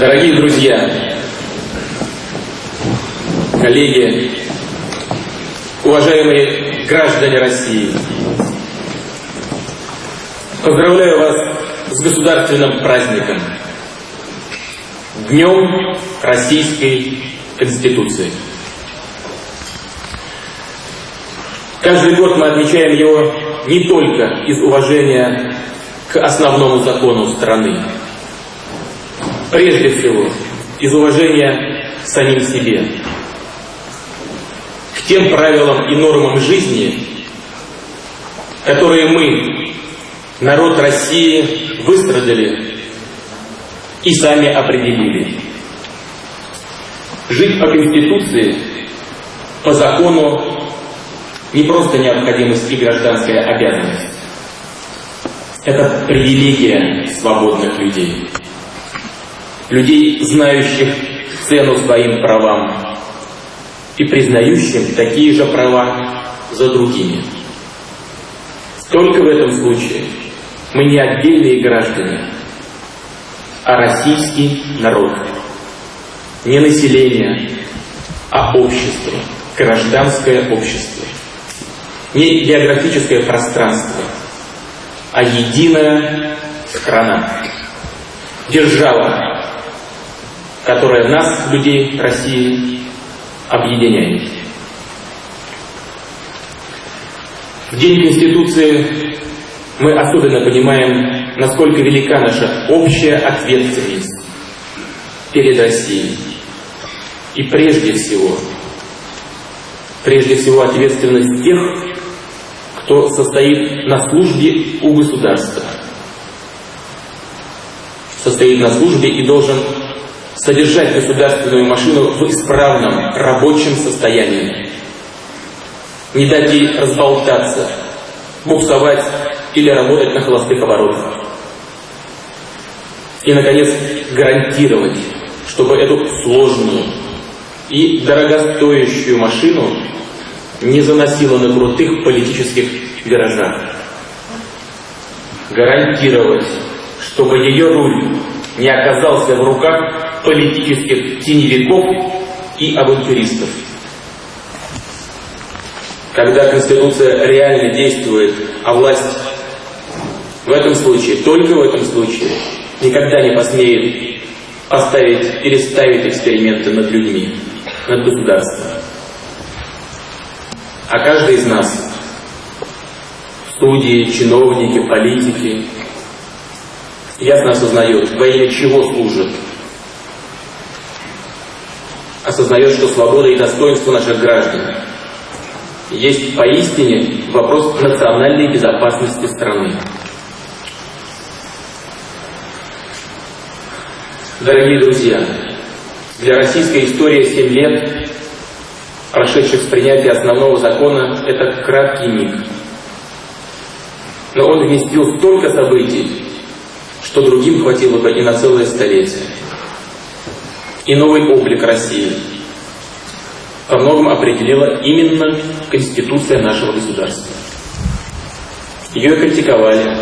Дорогие друзья, коллеги, уважаемые граждане России, поздравляю вас с государственным праздником, Днем Российской Конституции. Каждый год мы отмечаем его не только из уважения к основному закону страны, прежде всего из уважения к самим себе, к тем правилам и нормам жизни, которые мы, народ России, выстрадали и сами определили. Жить по Конституции, по закону не просто необходимость и гражданская обязанность. Это привилегия свободных людей. Людей, знающих цену своим правам и признающим такие же права за другими. Только в этом случае мы не отдельные граждане, а российский народ. Не население, а общество, гражданское общество не географическое пространство, а единая страна, держава, которая нас, людей России, объединяет. В День Конституции мы особенно понимаем, насколько велика наша общая ответственность перед Россией. И прежде всего, прежде всего ответственность тех, кто состоит на службе у государства. Состоит на службе и должен содержать государственную машину в исправном рабочем состоянии. Не дать ей разболтаться, буксовать или работать на холостых оборотах. И, наконец, гарантировать, чтобы эту сложную и дорогостоящую машину не заносила на крутых политических виражах. Гарантировать, чтобы ее руль не оказался в руках политических теневиков и авантюристов. Когда Конституция реально действует, а власть в этом случае, только в этом случае, никогда не посмеет поставить или ставить эксперименты над людьми, над государством. А каждый из нас, студии, чиновники, политики, ясно осознает, во имя чего служит. Осознает, что свобода и достоинство наших граждан есть поистине вопрос национальной безопасности страны. Дорогие друзья, для российской истории 7 лет прошедших с принятия основного закона, это краткий миг. Но он вместил столько событий, что другим хватило бы и на целое столетие. И новый облик России во многом определила именно Конституция нашего государства. Ее критиковали,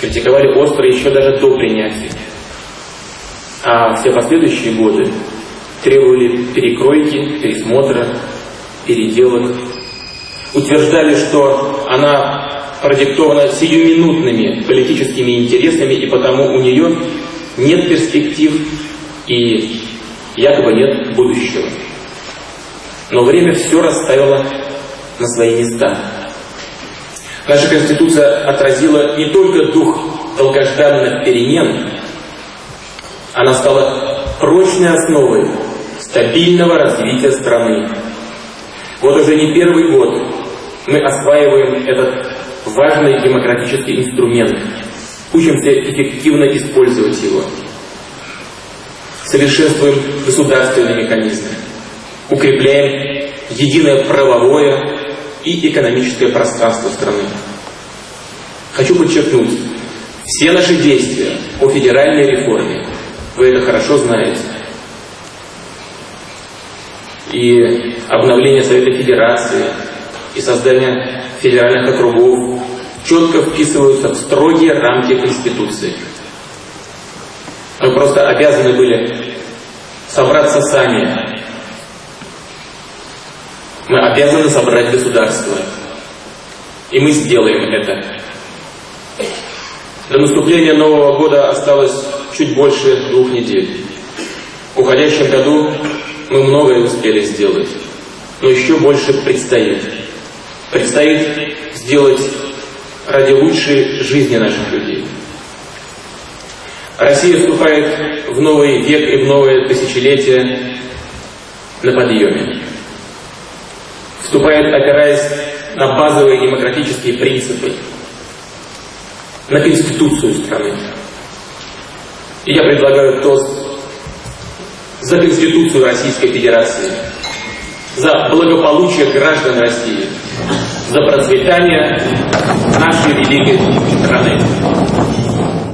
критиковали остро еще даже до принятия. А все последующие годы требовали перекройки, пересмотра, переделок. Утверждали, что она продиктована сиюминутными политическими интересами, и потому у нее нет перспектив и якобы нет будущего. Но время все расставило на свои места. Наша Конституция отразила не только дух долгожданных перемен, она стала прочной основой стабильного развития страны. Вот уже не первый год мы осваиваем этот важный демократический инструмент, учимся эффективно использовать его, совершенствуем государственные механизмы, укрепляем единое правовое и экономическое пространство страны. Хочу подчеркнуть, все наши действия по федеральной реформе, вы это хорошо знаете, и обновление Совета Федерации, и создание федеральных округов четко вписываются в строгие рамки Конституции. Мы просто обязаны были собраться сами. Мы обязаны собрать государство. И мы сделаем это. До наступления Нового года осталось чуть больше двух недель. В уходящем году мы многое успели сделать, но еще больше предстоит. Предстоит сделать ради лучшей жизни наших людей. Россия вступает в новый век и в новое тысячелетие на подъеме. Вступает, опираясь на базовые демократические принципы, на Конституцию страны. И я предлагаю тост за Конституцию Российской Федерации, за благополучие граждан России, за процветание нашей великой страны.